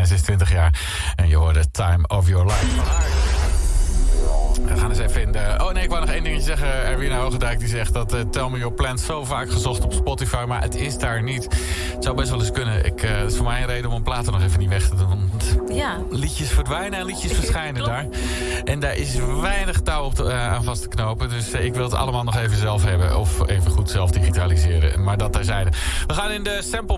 en ze is 20 jaar. En je hoorde Time of Your Life. We gaan eens even in de... Oh nee, ik wou nog één dingetje zeggen. Erwin Hoogendijk die zegt dat uh, Tell Me Your Plans zo vaak gezocht op Spotify... maar het is daar niet. Het zou best wel eens kunnen. Ik, uh, het is voor mij een reden om een platen nog even niet weg te doen. Ja. liedjes verdwijnen en liedjes verschijnen daar. En daar is weinig touw op eh, aan vast te knopen. Dus ik wil het allemaal nog even zelf hebben. Of even goed zelf digitaliseren. Maar dat terzijde. We gaan in de sample